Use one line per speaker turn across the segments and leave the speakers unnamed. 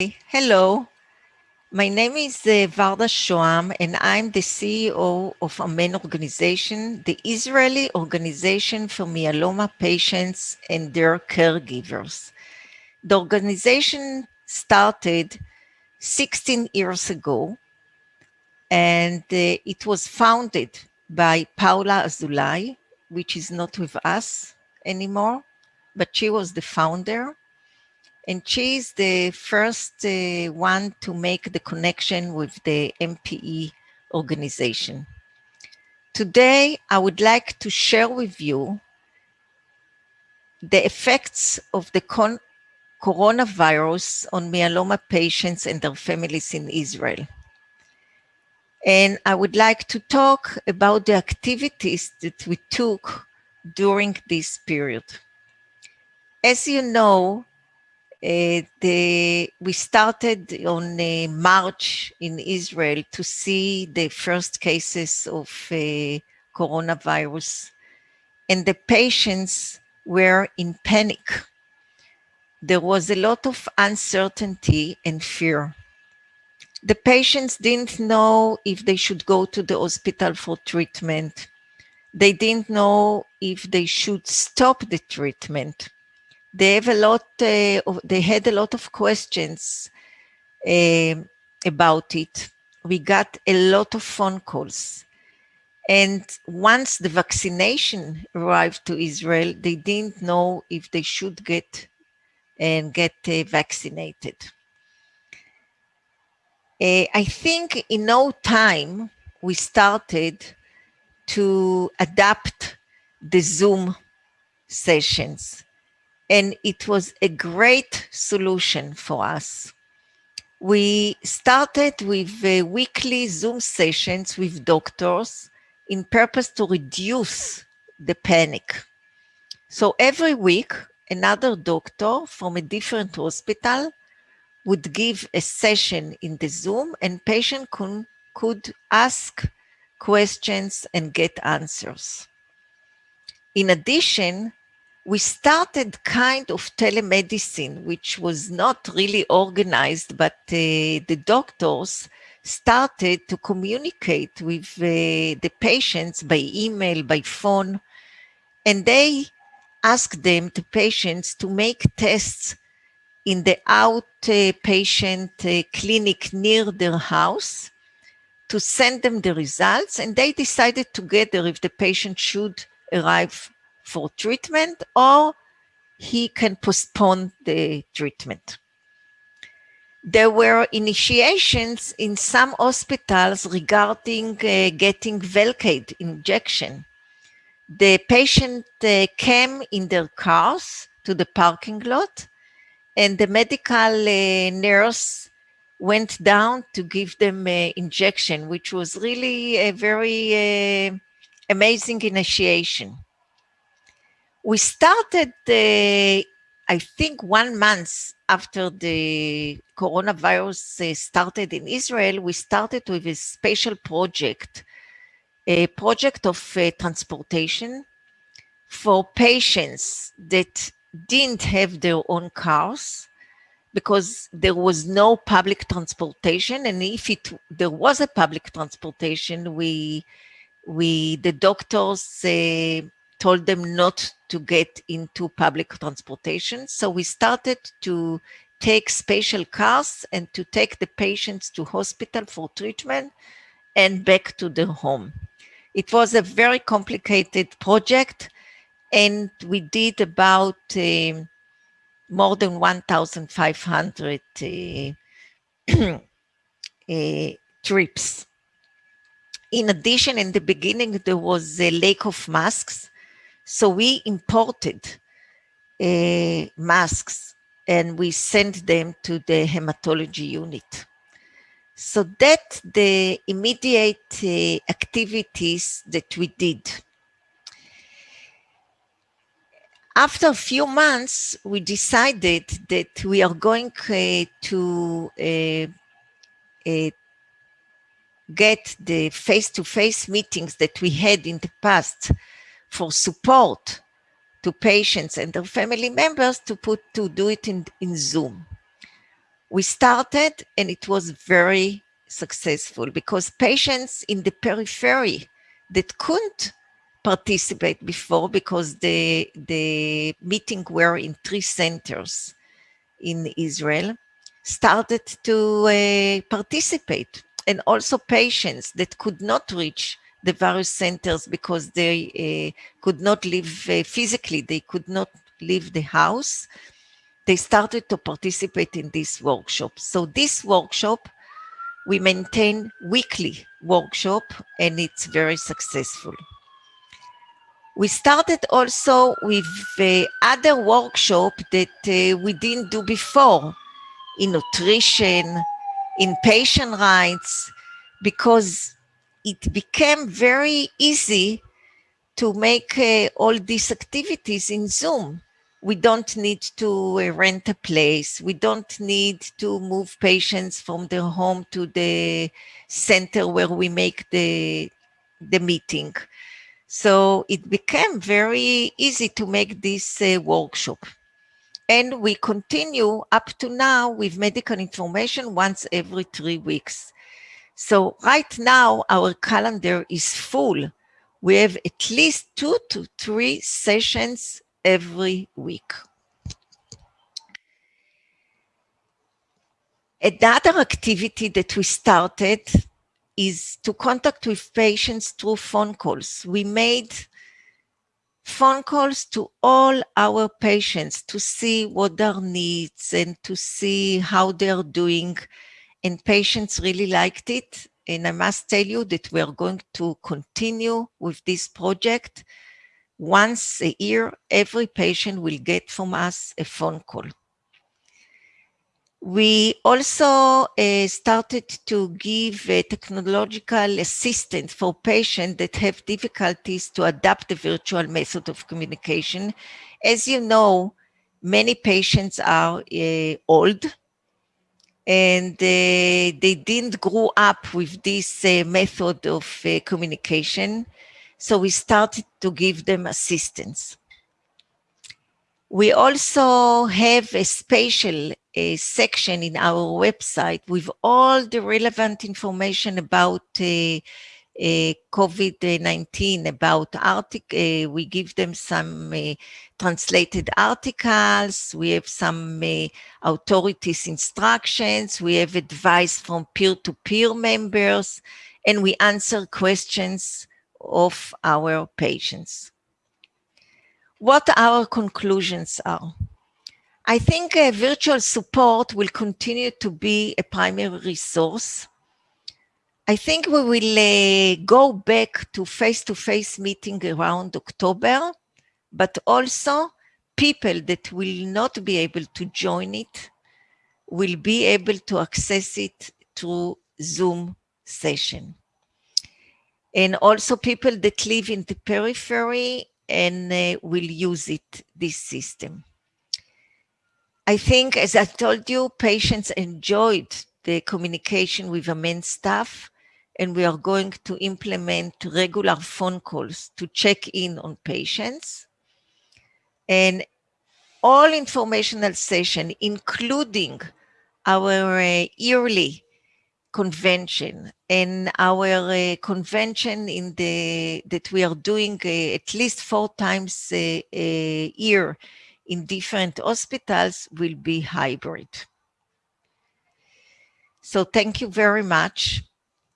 Hello, my name is uh, Varda Shoam, and I'm the CEO of Amen Organization, the Israeli organization for myeloma patients and their caregivers. The organization started 16 years ago, and uh, it was founded by Paula Azoulay, which is not with us anymore, but she was the founder and she is the first uh, one to make the connection with the MPE organization. Today, I would like to share with you the effects of the coronavirus on myeloma patients and their families in Israel. And I would like to talk about the activities that we took during this period. As you know, the, we started on uh, March in Israel to see the first cases of uh, coronavirus, and the patients were in panic. There was a lot of uncertainty and fear. The patients didn't know if they should go to the hospital for treatment. They didn't know if they should stop the treatment they have a lot, uh, of, they had a lot of questions uh, about it. We got a lot of phone calls. And once the vaccination arrived to Israel, they didn't know if they should get and get uh, vaccinated. I think in no time we started to adapt the Zoom sessions and it was a great solution for us. We started with uh, weekly Zoom sessions with doctors in purpose to reduce the panic. So every week, another doctor from a different hospital would give a session in the Zoom and patient could, could ask questions and get answers. In addition, we started kind of telemedicine, which was not really organized, but uh, the doctors started to communicate with uh, the patients by email, by phone, and they asked them, the patients, to make tests in the outpatient uh, clinic near their house to send them the results, and they decided together if the patient should arrive for treatment or he can postpone the treatment. There were initiations in some hospitals regarding uh, getting Velcade injection. The patient uh, came in their cars to the parking lot and the medical uh, nurse went down to give them uh, injection, which was really a very uh, amazing initiation we started, I think, one month after the coronavirus uh, started in Israel, we started with a special project, a project of uh, transportation for patients that didn't have their own cars because there was no public transportation. And if it there was a public transportation we we the doctors uh, told them not to get into public transportation. So we started to take special cars and to take the patients to hospital for treatment and back to the home. It was a very complicated project and we did about uh, more than 1,500 uh, uh, trips. In addition, in the beginning, there was a lack of masks so we imported uh, masks and we sent them to the hematology unit. So that the immediate uh, activities that we did. After a few months, we decided that we are going uh, to uh, get the face-to-face -face meetings that we had in the past for support to patients and their family members to put to do it in, in Zoom. We started and it was very successful because patients in the periphery that couldn't participate before because the, the meeting were in three centers in Israel started to uh, participate and also patients that could not reach the various centers because they uh, could not live uh, physically, they could not leave the house, they started to participate in this workshop. So this workshop, we maintain weekly workshop and it's very successful. We started also with uh, other workshop that we didn't do before in nutrition, in patient rights, because it became very easy to make uh, all these activities in Zoom. We don't need to uh, rent a place. We don't need to move patients from their home to the center where we make the, the meeting. So it became very easy to make this uh, workshop. And we continue up to now with medical information once every three weeks. So right now our calendar is full. We have at least two to three sessions every week. Another activity that we started is to contact with patients through phone calls. We made phone calls to all our patients to see what their needs and to see how they're doing and patients really liked it. And I must tell you that we are going to continue with this project. Once a year, every patient will get from us a phone call. We also uh, started to give technological assistance for patients that have difficulties to adapt the virtual method of communication. As you know, many patients are uh, old and they didn't grow up with this uh, method of uh, communication. So we started to give them assistance. We also have a special uh, section in our website with all the relevant information about uh, COVID-19 about article. Uh, we give them some uh, translated articles. We have some authorities instructions. We have advice from peer-to-peer -peer members, and we answer questions of our patients. What our conclusions are. I think uh, virtual support will continue to be a primary resource I think we will uh, go back to face-to-face -face meeting around October, but also people that will not be able to join it will be able to access it through Zoom session. And also people that live in the periphery and uh, will use it, this system. I think, as I told you, patients enjoyed the communication with the main staff and we are going to implement regular phone calls to check in on patients. And all informational session, including our uh, yearly convention and our uh, convention in the that we are doing uh, at least four times a, a year in different hospitals will be hybrid. So thank you very much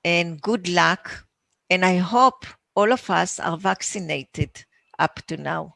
and good luck. And I hope all of us are vaccinated up to now.